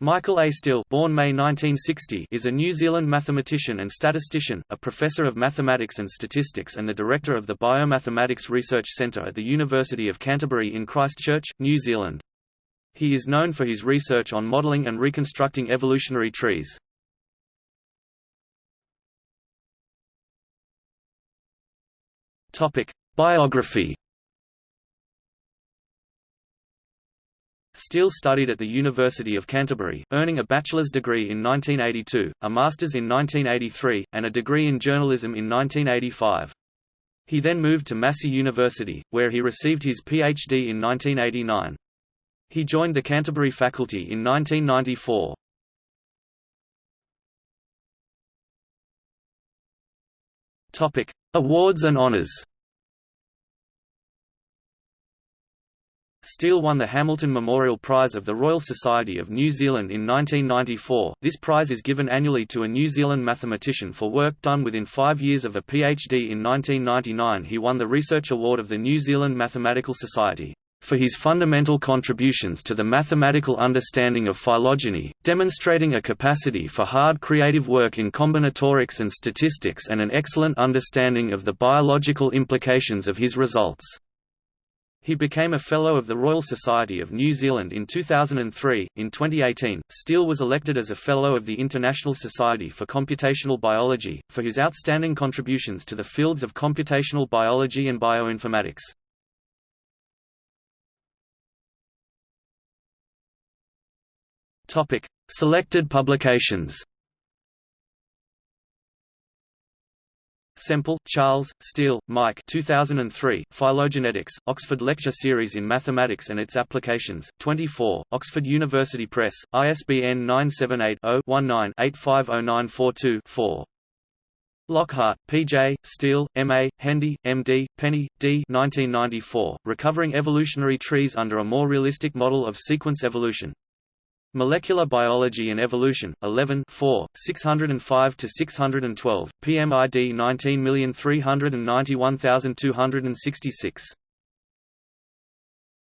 Michael A. Steel born May 1960, is a New Zealand mathematician and statistician, a professor of mathematics and statistics and the director of the Biomathematics Research Centre at the University of Canterbury in Christchurch, New Zealand. He is known for his research on modelling and reconstructing evolutionary trees. Biography Steel studied at the University of Canterbury, earning a bachelor's degree in 1982, a master's in 1983, and a degree in journalism in 1985. He then moved to Massey University, where he received his PhD in 1989. He joined the Canterbury faculty in 1994. Awards and honours Steel won the Hamilton Memorial Prize of the Royal Society of New Zealand in 1994. This prize is given annually to a New Zealand mathematician for work done within five years of a PhD. In 1999, he won the Research Award of the New Zealand Mathematical Society for his fundamental contributions to the mathematical understanding of phylogeny, demonstrating a capacity for hard creative work in combinatorics and statistics and an excellent understanding of the biological implications of his results. He became a Fellow of the Royal Society of New Zealand in 2003. In 2018, Steel was elected as a Fellow of the International Society for Computational Biology, for his outstanding contributions to the fields of computational biology and bioinformatics. Selected publications Semple, Charles, Steel, Mike 2003, Phylogenetics, Oxford Lecture Series in Mathematics and its Applications, 24, Oxford University Press, ISBN 978-0-19-850942-4. Lockhart, P.J., Steel, M.A., Hendy, M.D., Penny, D. 1994, Recovering Evolutionary Trees Under a More Realistic Model of Sequence Evolution. Molecular Biology and Evolution, 11 4, 605–612, PMID 19391266